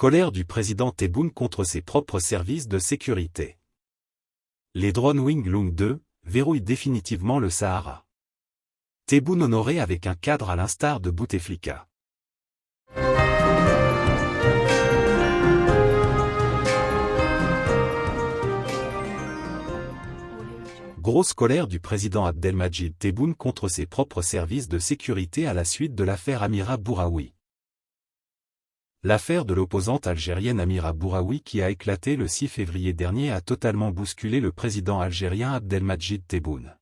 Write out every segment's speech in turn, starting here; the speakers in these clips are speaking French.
Colère du président Tebboune contre ses propres services de sécurité. Les drones Wing Lung 2 verrouillent définitivement le Sahara. Tebboune honoré avec un cadre à l'instar de Bouteflika. Grosse colère du président Abdelmajid Tebboune contre ses propres services de sécurité à la suite de l'affaire Amira Bouraoui. L'affaire de l'opposante algérienne Amira Bouraoui qui a éclaté le 6 février dernier a totalement bousculé le président algérien Abdelmajid Tebboune.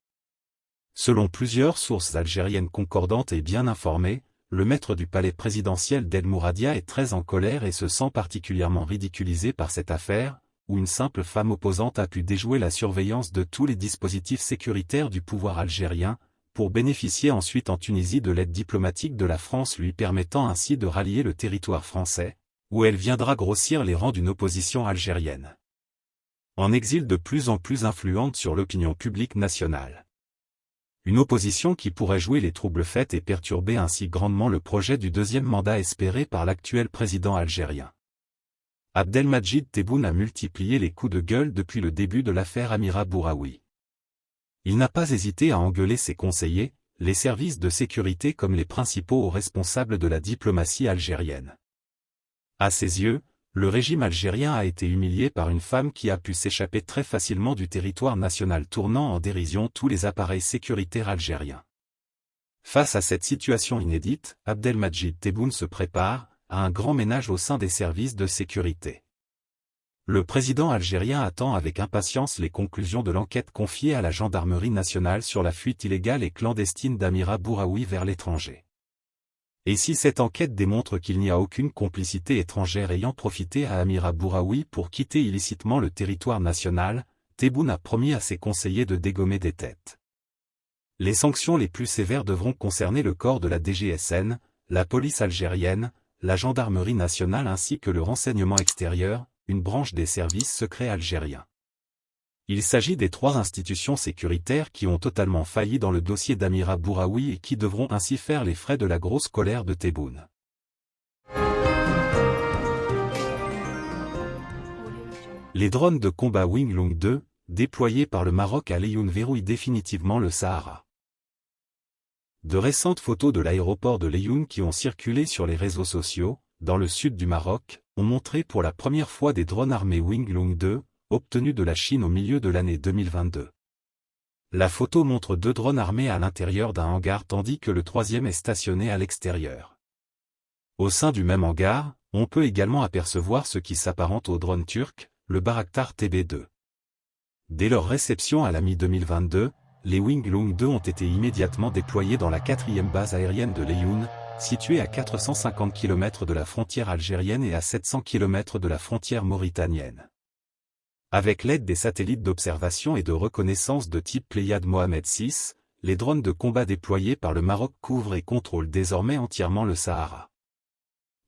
Selon plusieurs sources algériennes concordantes et bien informées, le maître du palais présidentiel d'El Mouradia est très en colère et se sent particulièrement ridiculisé par cette affaire, où une simple femme opposante a pu déjouer la surveillance de tous les dispositifs sécuritaires du pouvoir algérien, pour bénéficier ensuite en Tunisie de l'aide diplomatique de la France lui permettant ainsi de rallier le territoire français, où elle viendra grossir les rangs d'une opposition algérienne. En exil de plus en plus influente sur l'opinion publique nationale. Une opposition qui pourrait jouer les troubles faits et perturber ainsi grandement le projet du deuxième mandat espéré par l'actuel président algérien. Abdelmajid Tebboune a multiplié les coups de gueule depuis le début de l'affaire Amira Bouraoui. Il n'a pas hésité à engueuler ses conseillers, les services de sécurité comme les principaux responsables de la diplomatie algérienne. À ses yeux, le régime algérien a été humilié par une femme qui a pu s'échapper très facilement du territoire national tournant en dérision tous les appareils sécuritaires algériens. Face à cette situation inédite, Abdelmajid Tebboune se prépare à un grand ménage au sein des services de sécurité. Le président algérien attend avec impatience les conclusions de l'enquête confiée à la gendarmerie nationale sur la fuite illégale et clandestine d'Amira Bouraoui vers l'étranger. Et si cette enquête démontre qu'il n'y a aucune complicité étrangère ayant profité à Amira Bouraoui pour quitter illicitement le territoire national, Tebboune a promis à ses conseillers de dégommer des têtes. Les sanctions les plus sévères devront concerner le corps de la DGSN, la police algérienne, la gendarmerie nationale ainsi que le renseignement extérieur, une branche des services secrets algériens. Il s'agit des trois institutions sécuritaires qui ont totalement failli dans le dossier d'Amira Bouraoui et qui devront ainsi faire les frais de la grosse colère de Tebboune. Les drones de combat Wing Lung 2, déployés par le Maroc à Leyun verrouillent définitivement le Sahara. De récentes photos de l'aéroport de Leyun qui ont circulé sur les réseaux sociaux, dans le sud du Maroc, ont montré pour la première fois des drones armés Wing Lung 2, obtenus de la Chine au milieu de l'année 2022. La photo montre deux drones armés à l'intérieur d'un hangar tandis que le troisième est stationné à l'extérieur. Au sein du même hangar, on peut également apercevoir ce qui s'apparente au drone turc, le Baraktar TB2. Dès leur réception à la mi-2022, les Wing Lung 2 ont été immédiatement déployés dans la quatrième base aérienne de Leyun, située à 450 km de la frontière algérienne et à 700 km de la frontière mauritanienne. Avec l'aide des satellites d'observation et de reconnaissance de type Pléiade Mohamed VI, les drones de combat déployés par le Maroc couvrent et contrôlent désormais entièrement le Sahara.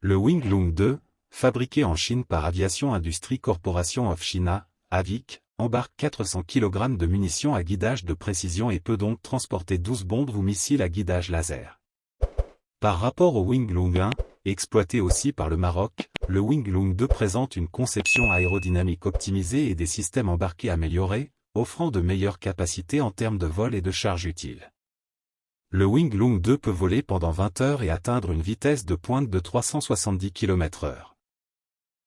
Le Wing Lung 2, fabriqué en Chine par Aviation Industrie Corporation of China, AVIC, embarque 400 kg de munitions à guidage de précision et peut donc transporter 12 bombes ou missiles à guidage laser. Par rapport au Wing Lung 1, exploité aussi par le Maroc, le Wing Lung 2 présente une conception aérodynamique optimisée et des systèmes embarqués améliorés, offrant de meilleures capacités en termes de vol et de charge utile. Le Wing Lung 2 peut voler pendant 20 heures et atteindre une vitesse de pointe de 370 km h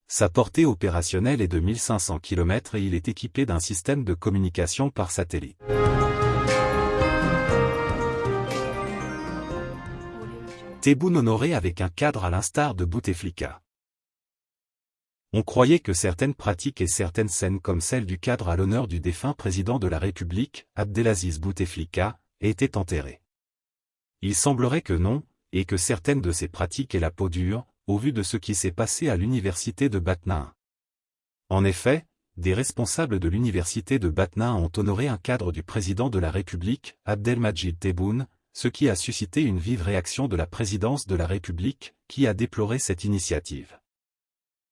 Sa portée opérationnelle est de 1500 km et il est équipé d'un système de communication par satellite. Tebboune honoré avec un cadre à l'instar de Bouteflika. On croyait que certaines pratiques et certaines scènes comme celle du cadre à l'honneur du défunt président de la République, Abdelaziz Bouteflika, étaient enterrées. Il semblerait que non, et que certaines de ces pratiques aient la peau dure, au vu de ce qui s'est passé à l'université de Batna. En effet, des responsables de l'université de Batna ont honoré un cadre du président de la République, Abdelmajid Tebboune, ce qui a suscité une vive réaction de la présidence de la République, qui a déploré cette initiative.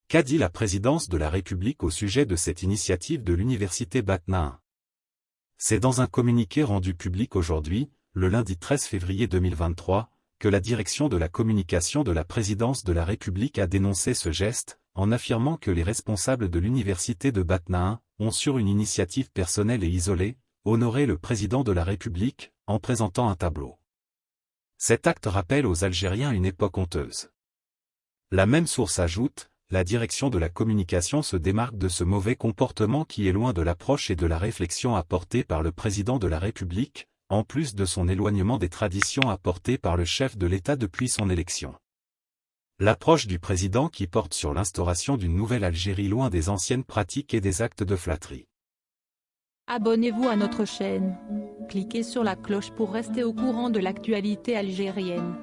Qu'a dit la présidence de la République au sujet de cette initiative de l'université Batna C'est dans un communiqué rendu public aujourd'hui, le lundi 13 février 2023, que la direction de la communication de la présidence de la République a dénoncé ce geste, en affirmant que les responsables de l'université de Batna ont sur une initiative personnelle et isolée, honoré le président de la République, en présentant un tableau. Cet acte rappelle aux Algériens une époque honteuse. La même source ajoute, la direction de la communication se démarque de ce mauvais comportement qui est loin de l'approche et de la réflexion apportée par le président de la République, en plus de son éloignement des traditions apportées par le chef de l'État depuis son élection. L'approche du président qui porte sur l'instauration d'une nouvelle Algérie loin des anciennes pratiques et des actes de flatterie. Abonnez-vous à notre chaîne. Cliquez sur la cloche pour rester au courant de l'actualité algérienne.